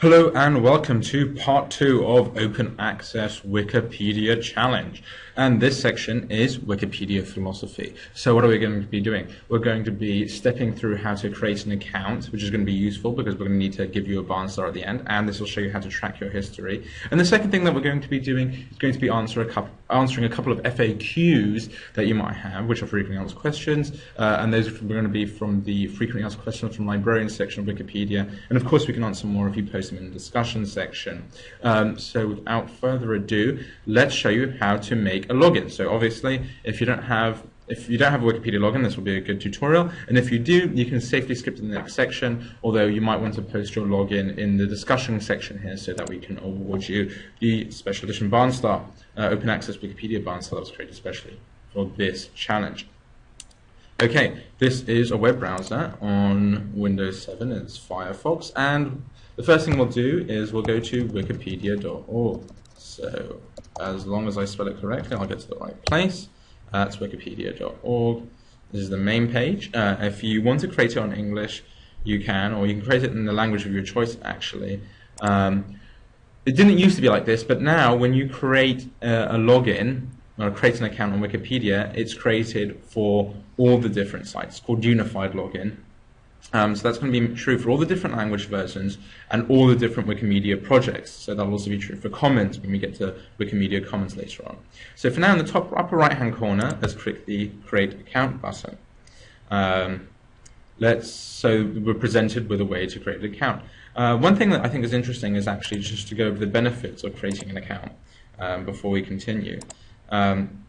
Hello and welcome to part two of Open Access Wikipedia Challenge. And this section is Wikipedia philosophy. So what are we going to be doing? We're going to be stepping through how to create an account, which is going to be useful because we're going to need to give you a barn star at the end, and this will show you how to track your history. And the second thing that we're going to be doing is going to be answer a couple, answering a couple of FAQs that you might have, which are frequently asked questions, uh, and those are going to be from the frequently asked questions from librarian section of Wikipedia. And of course, we can answer more if you post in the discussion section. Um, so without further ado, let's show you how to make a login. So obviously, if you don't have if you don't have a Wikipedia login, this will be a good tutorial. And if you do, you can safely skip to the next section, although you might want to post your login in the discussion section here so that we can award you the special edition Barnstar, uh, open access Wikipedia Barnstar that was created especially for this challenge. Okay, this is a web browser on Windows 7, it's Firefox, and the first thing we'll do is we'll go to wikipedia.org. So as long as I spell it correctly, I'll get to the right place. That's wikipedia.org. This is the main page. Uh, if you want to create it on English, you can, or you can create it in the language of your choice, actually. Um, it didn't used to be like this, but now when you create a login, or create an account on Wikipedia, it's created for all the different sites. It's called Unified Login. Um, so that's going to be true for all the different language versions and all the different Wikimedia projects. So that'll also be true for Commons when we get to Wikimedia Commons later on. So for now, in the top upper right-hand corner, let's click the Create Account button. Um, let's so we're presented with a way to create an account. Uh, one thing that I think is interesting is actually just to go over the benefits of creating an account um, before we continue. Um,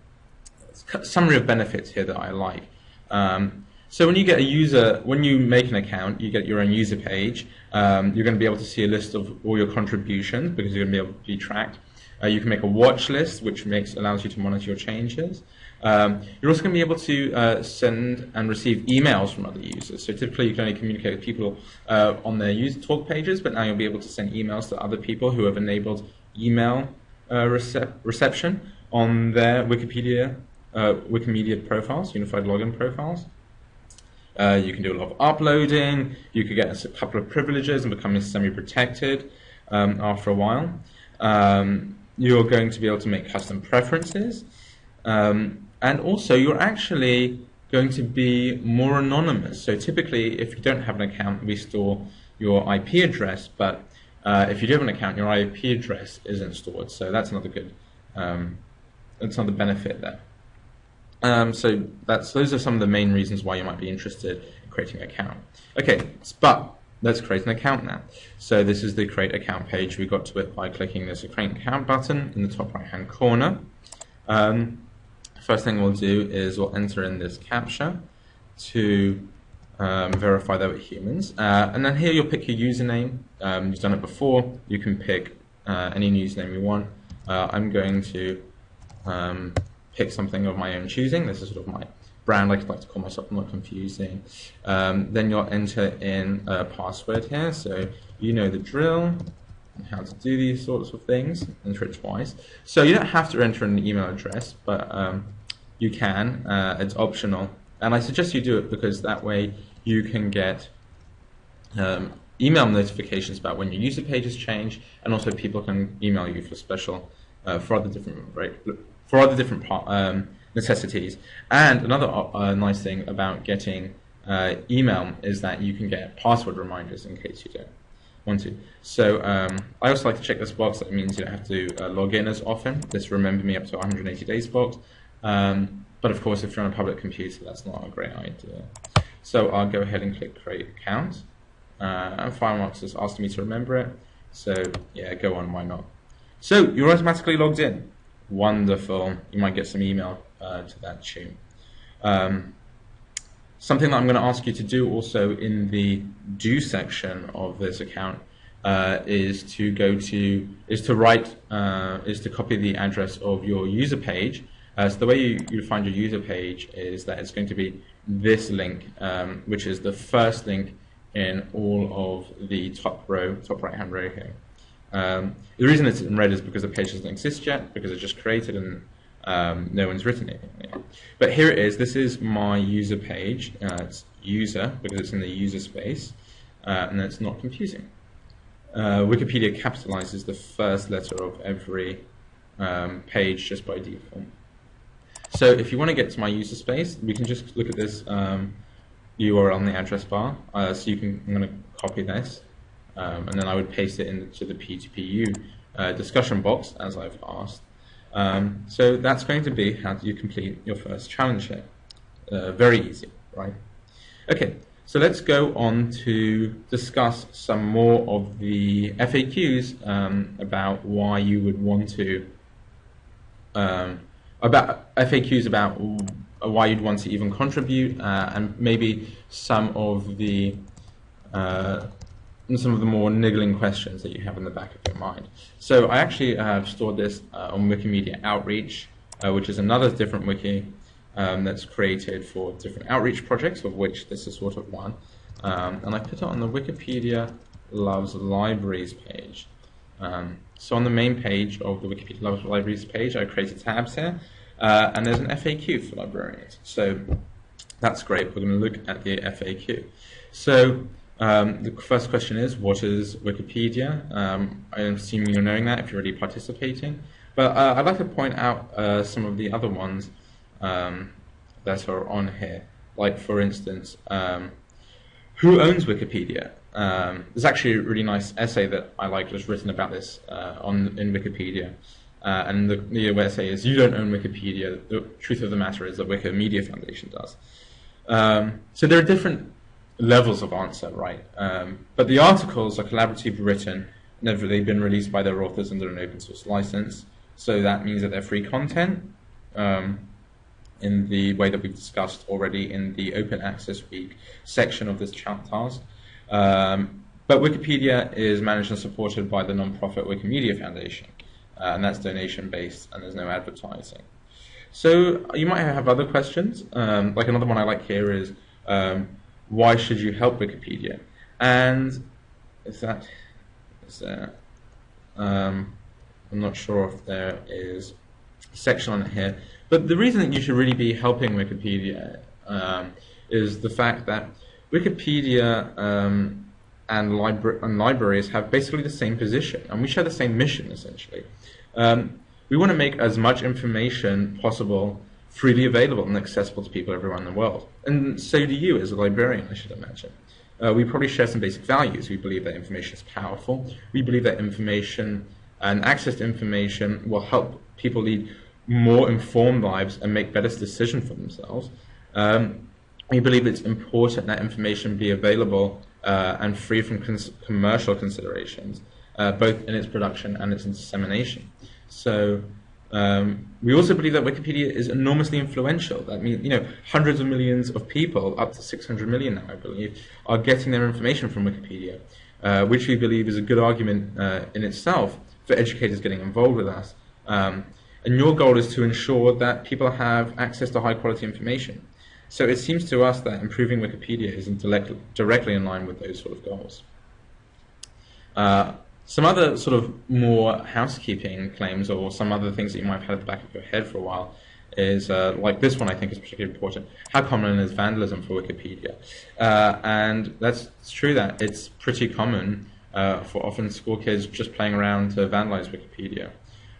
summary of benefits here that I like. Um, so when you get a user, when you make an account, you get your own user page. Um, you're going to be able to see a list of all your contributions because you're going to be able to be tracked. Uh, you can make a watch list, which makes allows you to monitor your changes. Um, you're also going to be able to uh, send and receive emails from other users. So typically, you can only communicate with people uh, on their user talk pages, but now you'll be able to send emails to other people who have enabled email uh, recep reception on their Wikipedia uh, Wikimedia profiles, unified login profiles. Uh, you can do a lot of uploading. You could get a couple of privileges and become semi-protected um, after a while. Um, you're going to be able to make custom preferences. Um, and also, you're actually going to be more anonymous. So typically, if you don't have an account, we store your IP address. But uh, if you do have an account, your IP address isn't stored. So that's another good, um, that's another benefit there. Um, so that's those are some of the main reasons why you might be interested in creating an account. Okay, but let's create an account now. So this is the create account page. We got to it by clicking this create account button in the top right hand corner. Um, first thing we'll do is we'll enter in this captcha to um, verify that we're humans. Uh, and then here you'll pick your username. Um, you've done it before. You can pick uh, any username you want. Uh, I'm going to um, pick something of my own choosing. This is sort of my brand. I like to call myself I'm not confusing. Um, then you'll enter in a password here. So you know the drill how to do these sorts of things. Enter it twice. So you don't have to enter an email address, but um, you can. Uh, it's optional. And I suggest you do it because that way you can get um, email notifications about when your user pages change, and also people can email you for special, uh, for other different for other different um, necessities. And another uh, nice thing about getting uh, email is that you can get password reminders in case you don't want to. So um, I also like to check this box. That means you don't have to uh, log in as often. This remember me up to 180 days box. Um, but of course, if you're on a public computer, that's not a great idea. So I'll go ahead and click create account. Uh, and Firefox has asked me to remember it. So yeah, go on, why not? So you're automatically logged in. Wonderful. You might get some email uh, to that tune. Um, something that I'm going to ask you to do also in the do section of this account uh, is to go to is to write uh, is to copy the address of your user page. Uh, so the way you, you find your user page is that it's going to be this link, um, which is the first link in all of the top row, top right hand row here. Um, the reason it's in red is because the page doesn't exist yet, because it's just created and um, no one's written it. yet. But here it is. This is my user page. Uh, it's user because it's in the user space, uh, and it's not confusing. uh, Wikipedia capitalizes the first letter of every um, page just by default. So if you want to get to my user space, we can just look at this um, URL in the address bar. Uh, so you can, I'm going to copy this, um, and then I would paste it into the P2PU uh, discussion box as I've asked. Um, so that's going to be how you complete your first challenge here. Uh, very easy, right? Okay, so let's go on to discuss some more of the FAQs um, about why you would want to, um, about FAQs about why you'd want to even contribute, uh, and maybe some of the uh, some of the more niggling questions that you have in the back of your mind. So I actually have stored this uh, on Wikimedia Outreach, uh, which is another different wiki um, that's created for different outreach projects, of which this is sort of one. Um, and I put it on the Wikipedia Loves Libraries page. Um, so on the main page of the Wikipedia Loves Libraries page, I created tabs here, uh, and there's an FAQ for librarians. So that's great. We're going to look at the FAQ. So um, the first question is, what is Wikipedia? Um, I'm assuming you're knowing that if you're already participating. But uh, I'd like to point out uh, some of the other ones um, that are on here. Like, for instance, um, who owns Wikipedia? Um, there's actually a really nice essay that I like just written about this uh, on in Wikipedia. Uh, and the, the essay is, you don't own Wikipedia. The truth of the matter is that Wikimedia Foundation does. Um, so there are different levels of answer, right? Um, but the articles are collaboratively written and they've been released by their authors under an open source license. So that means that they're free content um, in the way that we've discussed already in the Open Access Week section of this chat task. Um, but Wikipedia is managed and supported by the nonprofit Wikimedia Foundation, uh, and that's donation based and there's no advertising. So you might have other questions. Um, like another one I like here is um, why should you help Wikipedia? And is that is there? Um, I'm not sure if there is a section on it here, but the reason that you should really be helping Wikipedia um, is the fact that Wikipedia um, and, libra- and, libraries have basically the same position, and we share the same mission essentially. Um, we want to make as much information possible freely available and accessible to people everywhere in the world. And so do you as a librarian, I should imagine. Uh, we probably share some basic values. We believe that information is powerful. We believe that information and access to information will help people lead more informed lives and make better decisions for themselves. Um, we believe it's important that information be available uh, and free from cons- commercial considerations, uh, both in its production and its dissemination. So um, we also believe that Wikipedia is enormously influential. That means, you know, hundreds of millions of people, up to 600 million now, I believe, are getting their information from Wikipedia, uh, which we believe is a good argument uh, in itself for educators getting involved with us. Um, and your goal is to ensure that people have access to high quality information. So it seems to us that improving Wikipedia is directly in line with those sort of goals. Uh, some other sort of more housekeeping claims or some other things that you might have had at the back of your head for a while is uh, like this one I think is particularly important. How common is vandalism for Wikipedia? Uh, and that's true that it's pretty common uh, for often school kids just playing around to vandalize Wikipedia.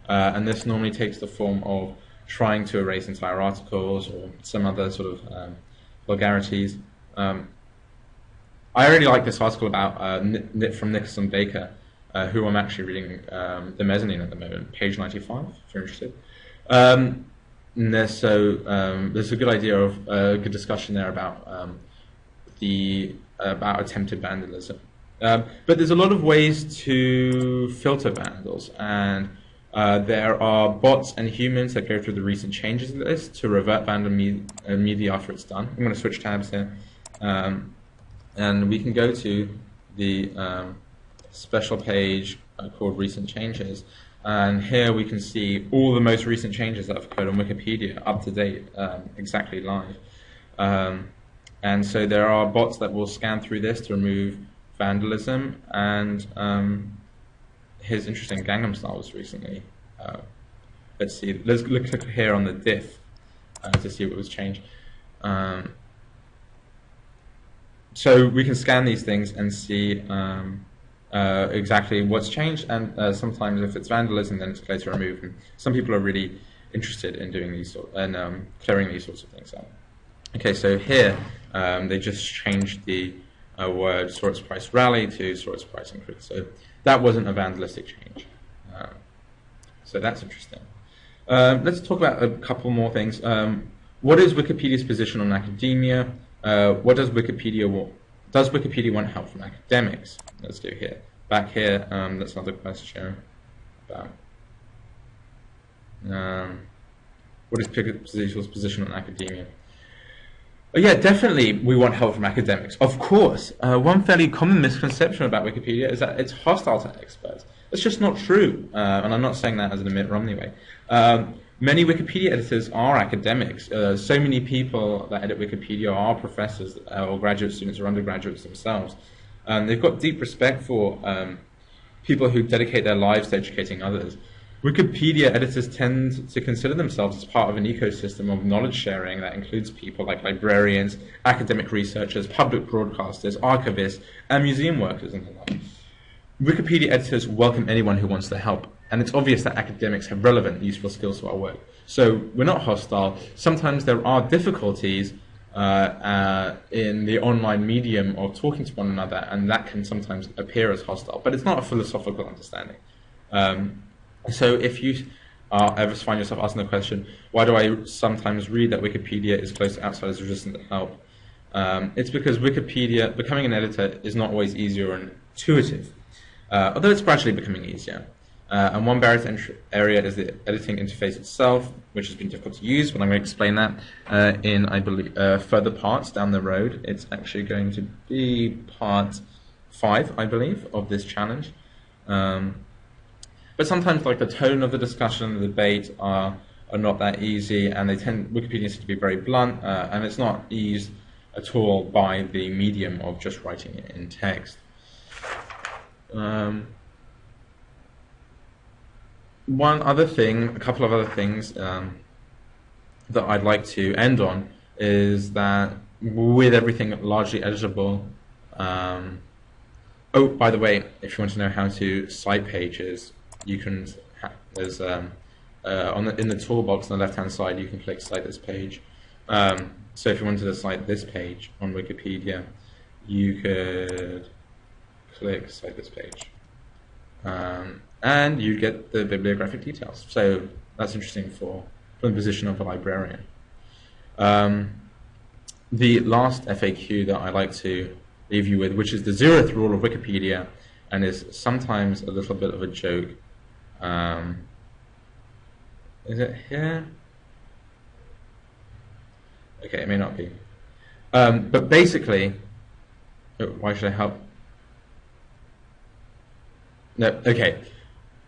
Uh, and this normally takes the form of trying to erase entire articles or some other sort of um, vulgarities. Um, I really like this article about uh, from Nicholson Baker uh, who I'm actually reading um, the mezzanine at the moment, page 95, if you're interested. Um, there's, so um, there's a good idea of a uh, good discussion there about um, the about attempted vandalism. Um, but there's a lot of ways to filter vandals, and uh, there are bots and humans that go through the recent changes list to revert vandal me- immediately after it's done. I'm going to switch tabs here, um, and we can go to the special page uh, called Recent Changes. And here we can see all the most recent changes that have occurred on Wikipedia, up to date, um, exactly live. Um, and so there are bots that will scan through this to remove vandalism. And um, here's interesting Gangnam Style was recently. Uh, let's see, let's look here on the diff uh, to see what was changed. Um, so we can scan these things and see um, uh, exactly what's changed, and uh, sometimes if it's vandalism, then it's clear to remove. And some people are really interested in doing these sort and um, clearing these sorts of things out. Okay, so here um, they just changed the uh, word its price rally to its price increase. So that wasn't a vandalistic change. Um, so that's interesting. Uh, let's talk about a couple more things. Um, what is Wikipedia's position on academia? Uh, what does Wikipedia want? Does Wikipedia want help from academics? Let's do here. Back here, um, that's another question about um, what is Wikipedia position on academia? Yeah, definitely we want help from academics. Of course. Uh, one fairly common misconception about Wikipedia is that it's hostile to experts. It's just not true, uh, and I'm not saying that as an Mitt Romney way. Um, many Wikipedia editors are academics. Uh, so many people that edit Wikipedia are professors uh, or graduate students or undergraduates themselves. Um, they've got deep respect for um, people who dedicate their lives to educating others. Wikipedia editors tend to consider themselves as part of an ecosystem of knowledge sharing that includes people like librarians, academic researchers, public broadcasters, archivists, and museum workers and the like. Wikipedia editors welcome anyone who wants to help, and it's obvious that academics have relevant, useful skills to our work. So we're not hostile. Sometimes there are difficulties uh, uh, in the online medium of talking to one another, and that can sometimes appear as hostile, but it's not a philosophical understanding. Um, so if you uh, ever find yourself asking the question, why do I sometimes read that Wikipedia is close to outsiders resistant to help? Um, it's because Wikipedia, becoming an editor is not always easy or intuitive, uh, although it's gradually becoming easier. Uh, and one barrier to entry area is the editing interface itself, which has been difficult to use, but I'm going to explain that uh, in, I believe, uh, further parts down the road. It's actually going to be part five, I believe, of this challenge. Um, but sometimes like the tone of the discussion, the debate are, are not that easy, and they tend Wikipedia tends to be very blunt, uh, and it's not eased at all by the medium of just writing it in text. Um, one other thing, a couple of other things um, that I'd like to end on is that with everything largely editable. Um, oh, by the way, if you want to know how to cite pages, you can there's um, uh, on the, in the toolbox on the left hand side you can click cite this page. Um, so if you wanted to cite this page on Wikipedia, you could click cite this page, um, and you get the bibliographic details. So that's interesting for from the position of a librarian. Um, the last FAQ that I like to leave you with, which is the zeroth rule of Wikipedia, and is sometimes a little bit of a joke. Um, is it here? Okay, it may not be. Um, but basically, oh, why should I help? No, okay.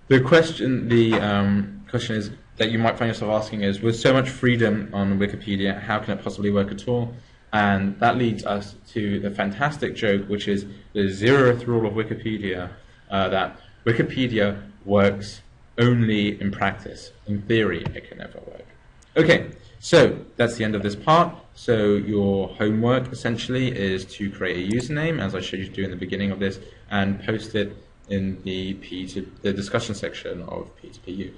The question, the um, question is that you might find yourself asking is, with so much freedom on Wikipedia, how can it possibly work at all? And that leads us to the fantastic joke, which is the zeroth rule of Wikipedia, uh, that Wikipedia works only in practice. In theory, it can never work. Okay, so that's the end of this part. So your homework essentially is to create a username, as I showed you to do in the beginning of this, and post it in the P to the discussion section of P2PU.